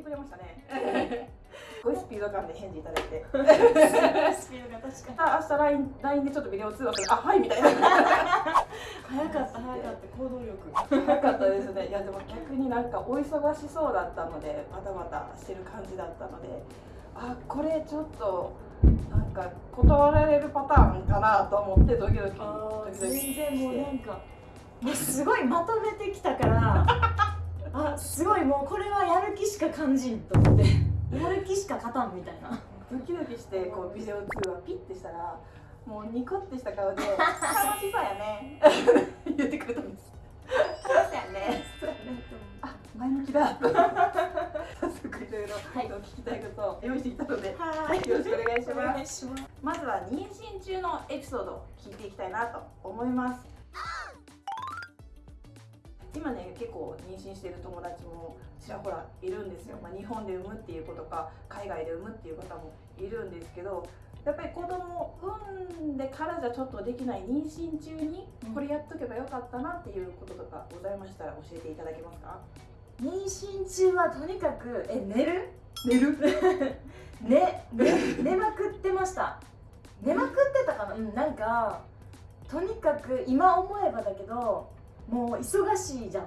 てくれましたね。すごいスピード感で返事いただいて。スピードが確かに。明日 LINE, LINE でちょっとビデオ通話する。あはいみたいな。早かった早かった。行動力。早かったですね。いやでも逆になんかお忙しそうだったのでバタバタしてる感じだったので。あこれちょっとなんか断られるパターンかなと思ってドキドキドキドキ全然もうなんかもうすごいまとめてきたからあすごいもうこれはやる気しか感じんと思って。やる気しか勝たんみたいな。ドキドキしてこうビデオ通話ピッてしたらもうニコってした顔で「楽しそうやね」言ってくれたんです。そうやね。あ前向きだと。早速いろいろはい。聞きたいことを用意してきたのではい。よろしくお願いしおます。願いします。まずは妊娠中のエピソードを聞いていきたいなと思います今ね結構妊娠している友達もちらほらいるんですよ、まあ、日本で産むっていうことか海外で産むっていう方もいるんですけどやっぱり子供を産んでからじゃちょっとできない妊娠中にうん。これやっとけばよかったなっていうこととかございましたら教えていただけますか？妊娠中はとにかくえ寝る？寝る？ねね寝まくってました。寝まくってたかな？うんなんかとにかく今思えばだけどもう忙しいじゃん。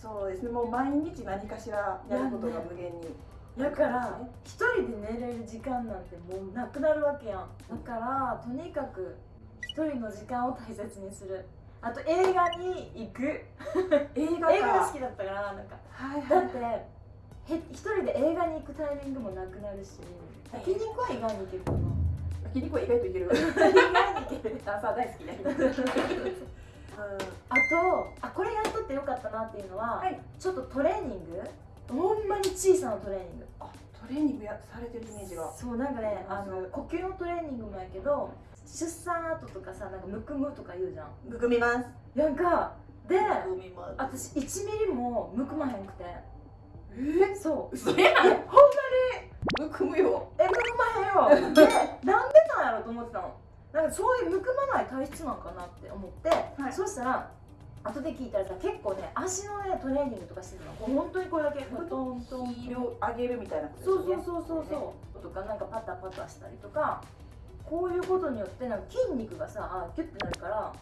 そうですね。もう毎日何かしらやることが無限に。だから一人で寝れる時間なんてもうなくなるわけやん。だからとにかく一人の時間を大切にする。あと映画に行く。映画か。映画が好きだったからなんか。はいはい。だってへ一人で映画に行くタイミングもなくなるし。焼肉は意外に行けるかな。焼肉は意外といける。意外に行ける。ダンサー大好き焼肉 あとあこれやっとってよかったなっていうのは、はい。ちょっとトレーニング？ほんまに小さなトレーニング。あトレーニングやされてるイメージが。そうなんかねあの呼吸のトレーニングもやけど出産後とかさなんかむくむとか言うじゃん。むくみます。なんか。で私1ミリもむくまへんくて。え？そう。嘘やん。えほんまむくむよ。えむくまへんよ。でなんでなんやろと思ってたのなんかそういうむくまない体質なんかなって思って、はい。そしたら後で聞いたらさ結構ね足のねトレーニングとかしてるの。本当にこれだけトントントンヒールを上げるみたいなことね。そうそうそうそうとかなんかパタパタしたりとかこういうことによってなんか筋肉がさあキュッてなるから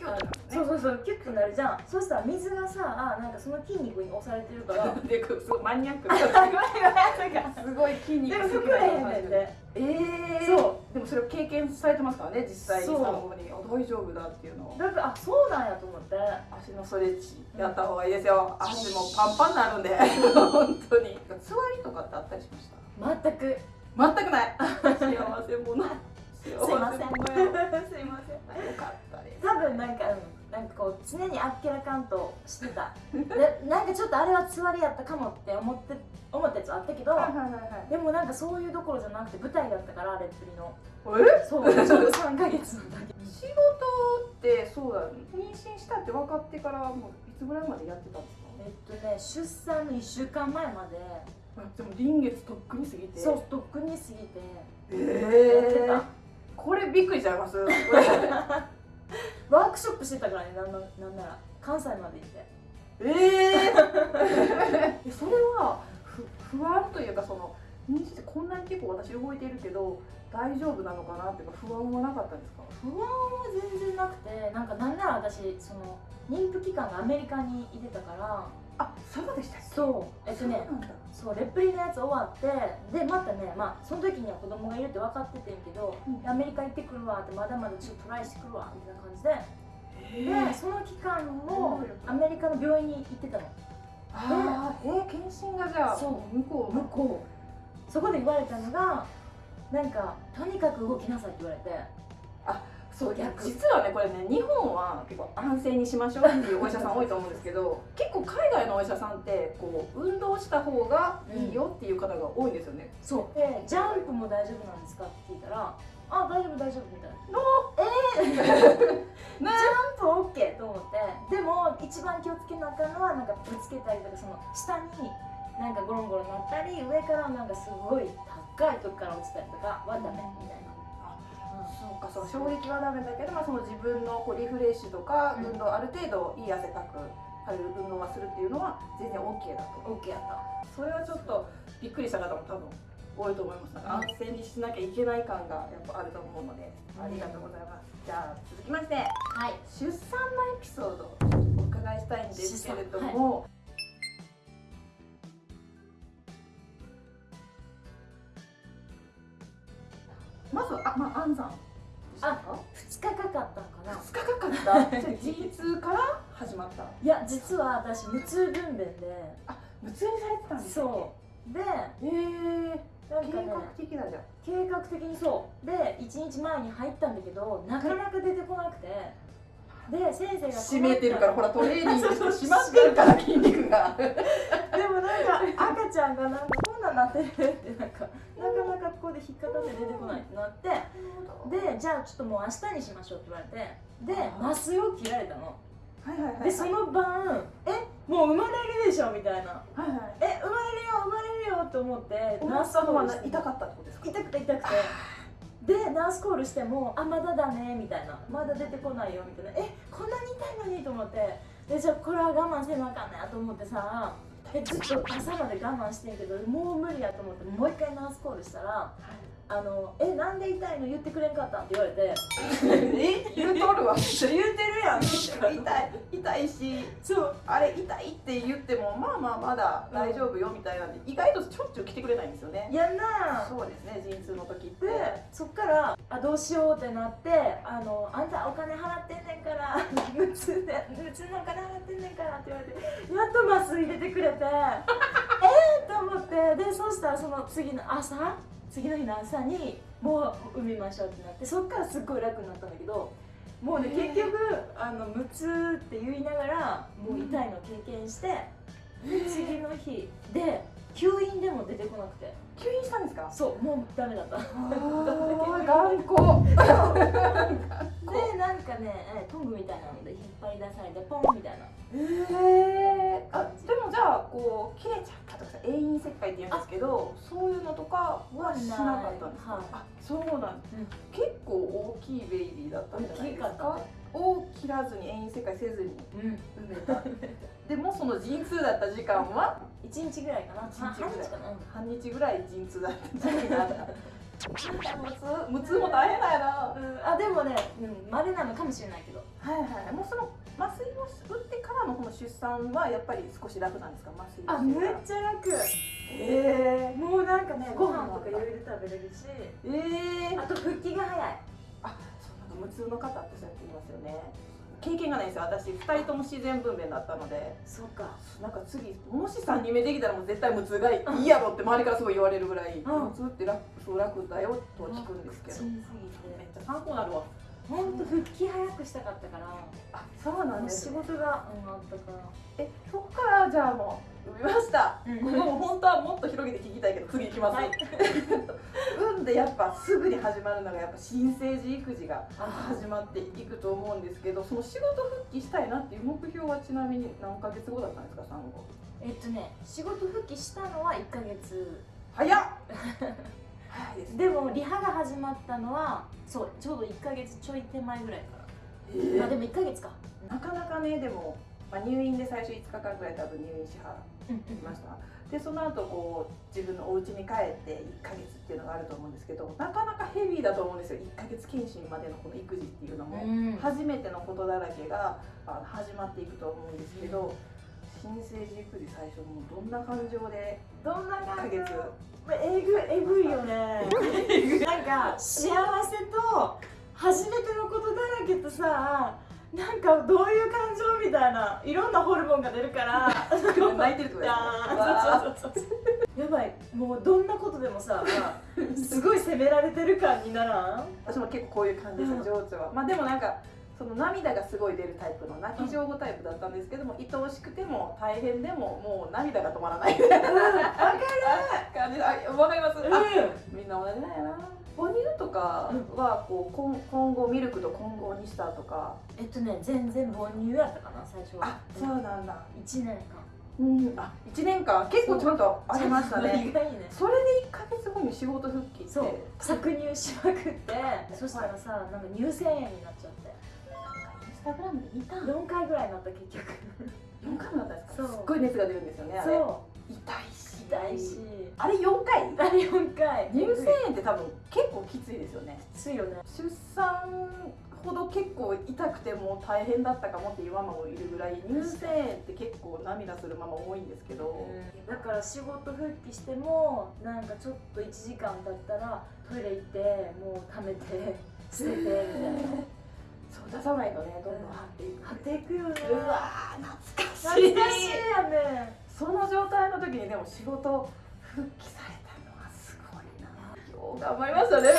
今日そうそうそうキュッてなるじゃん。そしたら水がさあなんかその筋肉に押されてるから でこうすごいマニアック。すごい筋肉でも膨れへんねんで。えー、そうでもそれを経験されてますからね実際にそう。産後に。あ大丈夫だっていうのを。だからあそうなんやと思って。足のストレッチやった方がいいですよ。足もパンパンになるんで。本当に。座りとかってあったりしました？全く。全くない。幸せ者。幸せ者よすいません。すいません。よかったです。多分なんか、うん、なんかこう常にあっけらかんとしてた。でなんかちょっとあれはつわりやったかもって思って思ったやつはあったけどはいはいはいはい。でもなんかそういうどころじゃなくて舞台だったからレップリの。え？そうちょうど3ヶ月のだけ仕事ってそうだ妊娠したって分かってからもういつぐらいまでやってたんですか？えっとね出産の1週間前まで。あでも臨月とっくに過ぎて。そうとっくに過ぎて。えやってた。これびっくりしちゃいます ワークショップしてたからねなんななんなら関西まで行って。ええ それはふ不安というかその妊娠ってこんなに結構私動いてるけど大丈夫なのかなっていうか不安はなかったんですか？不安は全然なくてなんかなんなら私その妊婦期間がアメリカにいてたからあそうでしたそう。えっとねそうレプリのやつ終わってでまたねまあその時には子供がいるって分かっててんけど、うん。アメリカ行ってくるわってまだまだちょっとトライしてくるわみたいな感じで、え。でその期間もアメリカの病院に行ってたの。あーえー、検診がじゃあそう。向こう向こう。そこで言われたのがなんかとにかく動きなさいって言われてそう逆。実はねこれね日本は結構安静にしましょうっていうお医者さん多いと思うんですけど 結構海外のお医者さんってこう運動した方がいいよっていう方が多いんですよね、そう。でジャンプも大丈夫なんですかって聞いたらあ大丈夫大丈夫みたいな。えー、ジャンプ OK と思ってでも一番気をつけなあかんのはなんかぶつけたりとかその下になんかゴロンゴロンなったり上からなんかすごい高いとこから落ちたりとかはダメみたいな、そうかそう衝撃はダメだけど、まあ、その自分のこうリフレッシュとかうん。運動ある程度いい汗かく軽い運動はするっていうのは全然 OK だと。OK やった。それはちょっとびっくりした方も多分多いと思います。安静にしなきゃいけない感がやっぱあると思うのでありがとうございます。じゃあ続きましてはい。出産のエピソードお伺いしたいんですけれども、まずあまあ安産でしたか？2日かかったんかな。2日かかった？じゃあ陣痛から始まった。いや実は私無痛分娩で。無痛にされてたんですかそう。でえー、計なんかね画的だじゃん。計画的にそう。で1日前に入ったんだけどなかなか出てこなくてで先生が締めてるからほらトレーニングして締まってるから筋肉が。でもなんか赤ちゃんがなんかこんなんなってるってなんかなかなかここで引っかかって出てこないってなってでじゃあちょっともう明日にしましょうって言われてで麻酔を切られたの。はいはいはいでその晩えもう生まれるでしょみたいな。はいはい。え生まれるよ生まれるよと思ってナースさん痛かったってことですか？痛くて痛くてでナースコールしても「あまだだね」みたいな「まだ出てこないよ」みたいな「えこんなに痛いのに?」と思ってでじゃあこれは我慢せなあかんねやと思ってさえずっと朝まで我慢してんけどもう無理やと思ってもう一回ナースコールしたら「あのえなんで痛いの言ってくれんかった?」って言われてえ？言うとるわ。言うてるやん。痛い。痛いし。そう。あれ痛いって言ってもまあまあまだ大丈夫よみたいなんで意外としょっちゅう来てくれないんですよね。やんな。そうですね陣痛の時って。でそっからあどうしようってなってあの「あんたお金払ってんねんから無痛で無痛のお金払ってんねんから」って言われてやっと麻酔入れてくれて えーと思って。でそしたらその次の朝次の日の朝にもう産みましょうってなってそっからすっごい楽になったんだけどもうね結局あの無痛って言いながらもう痛いの経験してで次の日で吸引でも出てこなくて。吸引したんですか？そうもうダメだった。頑固。でなんかねえトングみたいなので引っ張り出されてポンみたいなへえあでもじゃあこう切れちゃったとかさ永遠切開って言うんですけどそういうのとかはしなかったんですか、はいあそうなんです、うん。結構大きいベイビーだったんじゃないですか？を切らずに永遠切開せずにうん。産めた。でもその陣痛だった時間は？一日ぐらいかな。一日ぐらい。半日ぐらい陣痛だった時期があった。無痛。無痛も大変だよな。うん。あでもねうん稀なのかもしれないけど。はいはい。もうその麻酔を打ってからのこの出産はやっぱり少し楽なんですか？麻酔あめっちゃ楽。へもうなんかねご飯とか余裕で食べれるし。ええー、あと復帰が早い。あそうなんか無痛の方ってそうやって言いますよね。経験がないんですよ私。2人とも自然分娩だったので。そっか。なんか次もし3人目できたらもう絶対無痛がいいやろって周りからすごい言われるぐらい、うん。無痛って楽そう楽だよとは聞くんですけど、めっちゃ参考になるわ本当復帰早くしたかったからあそうなんです仕ね事が、うん、あったから。えそこからじゃあもう産みました、うん。ここも本当はもっと広げて聞きたいけど次行きます、はい。産んでやっぱすぐに始まるのがやっぱ新生児育児があ始まっていくと思うんですけどその仕事復帰したいなっていう目標はちなみに何ヶ月後だったんですか産後。えっとね仕事復帰したのは1ヶ月。早っ。早 いでもリハが始まったのはそうちょうど1ヶ月ちょい手前ぐらいから、えまあでも1ヶ月か。なかなかねでも、まあ、入院で最初5日間ぐらい多分入院しはうんりましたでその後こう自分のお家に帰って1ヶ月っていうのがあると思うんですけどなかなかヘビーだと思うんですよ。1ヶ月検診までのこの育児っていうのも、うん。初めてのことだらけがあの始まっていくと思うんですけど、新生児育児最初もうどんな感情で？どんな1ヶ感じ月えぐえぐいよね。なんか幸せと初めてのことだらけとさなんかどういう感情みたいないろんなホルモンが出るから。泣いてるとですね。あーそうそうそうそう。やばい。もうどんなことでもさすごい責められてる感にならん？私も結構こういう感じです、うん情緒は。まあでもなんかその涙がすごい出るタイプの泣き上手タイプだったんですけども、愛おしくても大変でももう涙が止まらない。みたいな感じわかります、あみんな同じなんやな。母乳とかはこう混混合ミルクと混合にしたとか。えっとね全然母乳やったかな最初は。あそうなんだ。1年間。うん。あ1年間。結構ちゃんとありましたね。ね。それで1ヶ月後に仕事復帰って。そう搾乳しまくって。そしたらさなんか乳腺炎になっちゃってタグラムで見た。4回ぐらいになった結局。4回もだったんですか？そう。すっごい熱が出るんですよねあれ。そ痛いし。う痛いし。あれ4回？あれ4回。乳腺炎って多分結構きついですよね。きついよね。出産ほど結構痛くてもう大変だったかもっていうママもいるぐらい乳腺炎って結構涙するママ多いんですけど、だから仕事復帰してもなんかちょっと1時間経ったらトイレ行ってもう溜めて捨ててみたいな そう出さないとねどんどん張っていく。張っていくよね。うわー懐かしい。懐かしいやね。その状態の時にでも仕事復帰されたのはすごいな。よう頑張りましたね。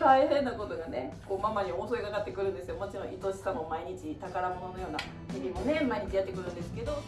大変なことがねこうママに襲いかかってくるんですよ。もちろん愛しさも毎日宝物のような日々もね毎日やってくるんですけど